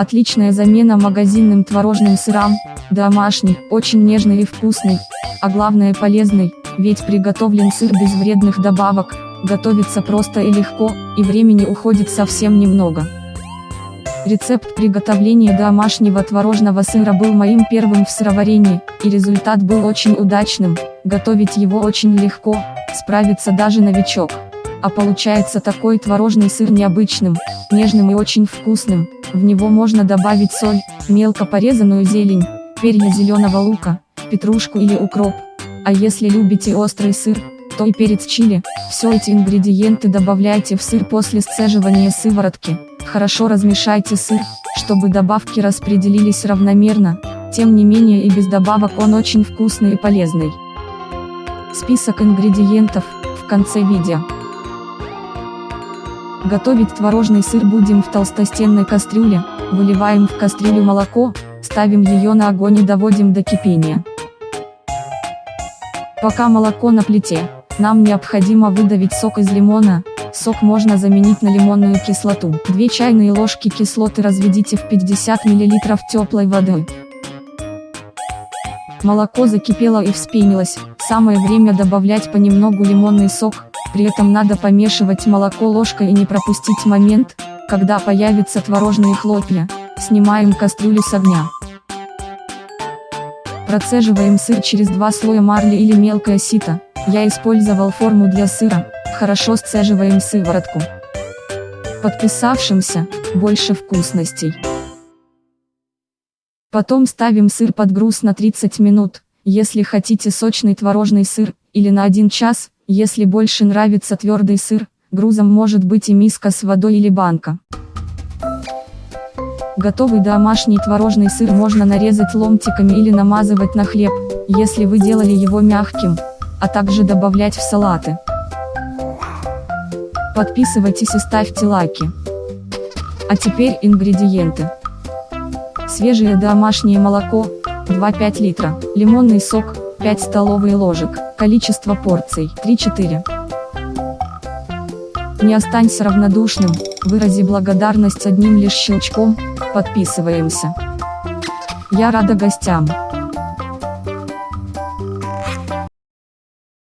Отличная замена магазинным творожным сырам, домашний, очень нежный и вкусный, а главное полезный, ведь приготовлен сыр без вредных добавок, готовится просто и легко, и времени уходит совсем немного. Рецепт приготовления домашнего творожного сыра был моим первым в сыроварении, и результат был очень удачным, готовить его очень легко, справится даже новичок. А получается такой творожный сыр необычным, нежным и очень вкусным, в него можно добавить соль, мелко порезанную зелень, перья зеленого лука, петрушку или укроп. А если любите острый сыр, то и перец чили, все эти ингредиенты добавляйте в сыр после сцеживания сыворотки. Хорошо размешайте сыр, чтобы добавки распределились равномерно, тем не менее и без добавок он очень вкусный и полезный. Список ингредиентов, в конце видео. Готовить творожный сыр будем в толстостенной кастрюле, выливаем в кастрюлю молоко, ставим ее на огонь и доводим до кипения. Пока молоко на плите, нам необходимо выдавить сок из лимона, сок можно заменить на лимонную кислоту. 2 чайные ложки кислоты разведите в 50 мл теплой воды. Молоко закипело и вспенилось, самое время добавлять понемногу лимонный сок, при этом надо помешивать молоко ложкой и не пропустить момент, когда появятся творожные хлопья, снимаем кастрюлю с огня. Процеживаем сыр через два слоя марли или мелкое сито, я использовал форму для сыра, хорошо сцеживаем сыворотку. Подписавшимся, больше вкусностей. Потом ставим сыр под груз на 30 минут, если хотите сочный творожный сыр, или на 1 час, если больше нравится твердый сыр, грузом может быть и миска с водой или банка. Готовый домашний творожный сыр можно нарезать ломтиками или намазывать на хлеб, если вы делали его мягким, а также добавлять в салаты. Подписывайтесь и ставьте лайки. А теперь ингредиенты. Свежее домашнее молоко, 2-5 литра, лимонный сок, 5 столовые ложек, количество порций, 3-4. Не останься равнодушным, вырази благодарность одним лишь щелчком, подписываемся. Я рада гостям.